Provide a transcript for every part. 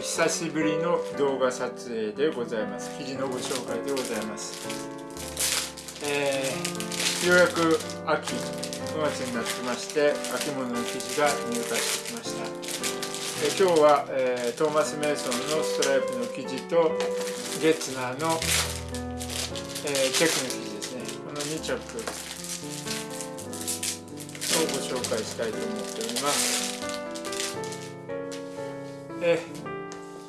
ー、久しぶりの動画撮影でございます。記事のご紹介でございます、えー、ようやく秋9月になってまして秋物の記事が入荷してきました、えー、今日は、えー、トーマス・メイソンのストライプの記事とゲッツナーの、えチェックの記事ですね。この2着をご紹介したいと思っております。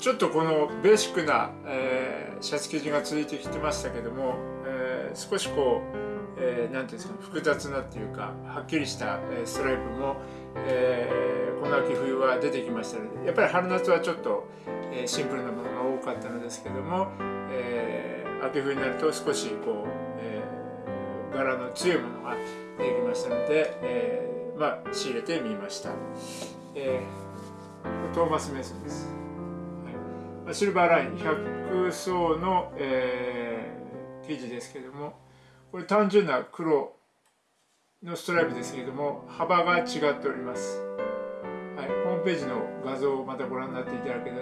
ちょっとこのベーシックな、えー、シャツ生地が続いてきてましたけども、えー、少しこう、えー、ていうんですか複雑なっていうかはっきりした、ストライプも、えこの秋冬は出てきましたのでやっぱり春夏はちょっと、えシンプルなものが多かったのですけども、え秋冬になると少しこう、え柄の強いものが出てきましたので、えまあ仕入れてみました。えートーマス・メイソンです、シルバーライン100層の、えー、生地ですけどもこれ単純な黒のストライプですけれども幅が違っております、はい、ホームページの画像をまたご覧になっていただければ、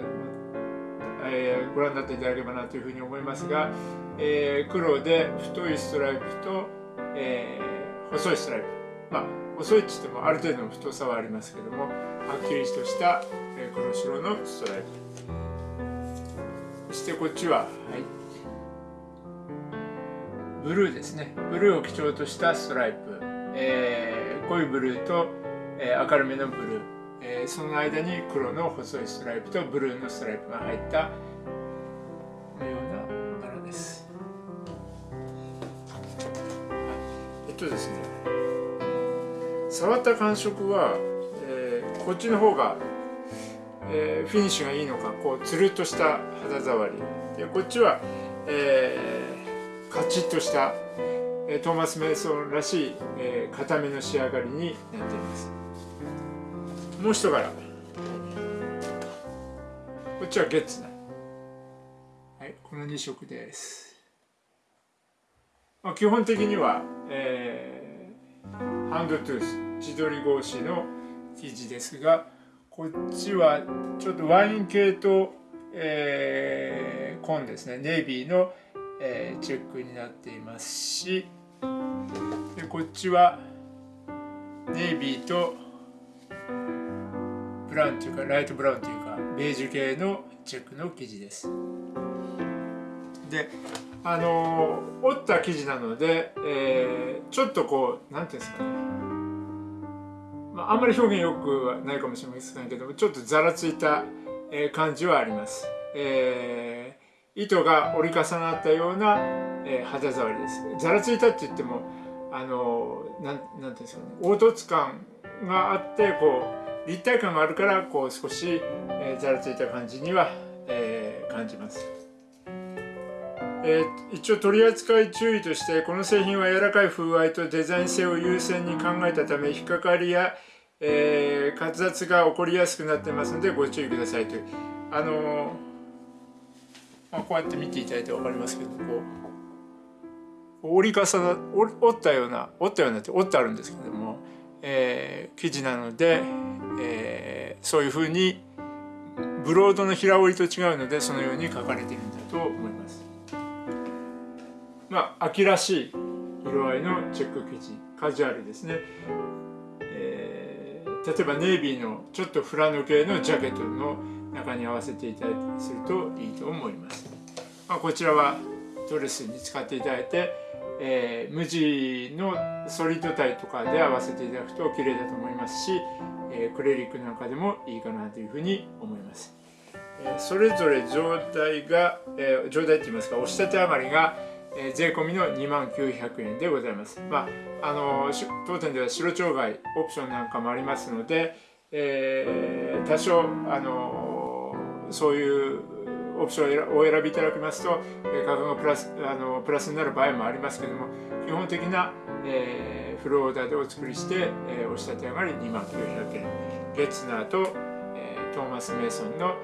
えー、ご覧になっていただければなというふうに思いますが、えー、黒で太いストライプと、えー、細いストライプ。まあ細いって言ってもある程度の太さはありますけどもはっきりとした黒白のストライプ。してこっちは、はい、ブルーですね。ブルーを基調としたストライプ、えー、濃いブルーと、えー、明るめのブルー、えー、その間に黒の細いストライプとブルーのストライプが入ったのような柄です、えっとですね。触った感触は、えー、こっちの方がえー、フィニッシュがいいのかこうつるっとした肌触り。でこっちは、えー、カチッとした、えー、トーマス・メイソンらしい、えー、固めの仕上がりになっています。もう一柄。こっちはゲッツナはいこの2色です。まあ、基本的には、えー、ハンドトゥース自撮り格子の生地ですがこっちはちょっとワイン系と、えー、紺ですね。ネイビーの、えー、チェックになっていますし。でこっちはネイビーとブラウンというかライトブラウンというかベージュ系のチェックの生地です。であの折った生地なので、えー、ちょっとこう何ていうんですかね。あ、んまり表現よくないかもしれませんけどもちょっとざらついた感じはあります、えー、糸が折り重なったような、え、肌触りです。ざらついたって言ってもあのなんなんていうんですかね。凹凸感があってこう立体感があるからこう少し、え、ざらついた感じには、えー、感じます。えー、一応取り扱い注意としてこの製品は柔らかい風合いとデザイン性を優先に考えたため引っかかりや、えー、滑雑が起こりやすくなってますのでご注意くださいというあのー、まあ、こうやって見ていただいて分かりますけどこう折り重な折ったような折ったようなって折ってあるんですけども、えー、生地なので、えー、そういうふうにブロードの平織りと違うのでそのように書かれているんだと思います。まあ、秋らしい色合いのチェック生地カジュアルですね、えー、例えばネイビーのちょっとフラノ系のジャケットの中に合わせていただいたりするといいと思います、まあ、こちらはドレスに使っていただいて、えー、無地のソリッドタイとかで合わせていただくと綺麗だと思いますし、えー、クレリックなんかでもいいかなというふうに思います。それぞれ状態が、え、状態って言いますか押し立て余りがえー、税込みの2万900円でございます。まあ、あの当店では白鳥貝オプションなんかもありますので、えー、多少、あのそういうオプションをお選びいただきますと、え価格がプラスあのプラスになる場合もありますけども基本的な、えー、フルオーダーでお作りして、えー、お仕立て上がり2万900円ゲッツナーと、えー、トーマス・メイソンの、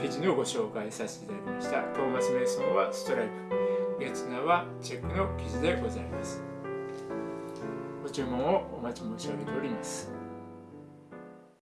記事のご紹介させていただきましたトーマス・メイソンはストライプ月名はチェックの記事でございます。ご注文をお待ち申し上げております。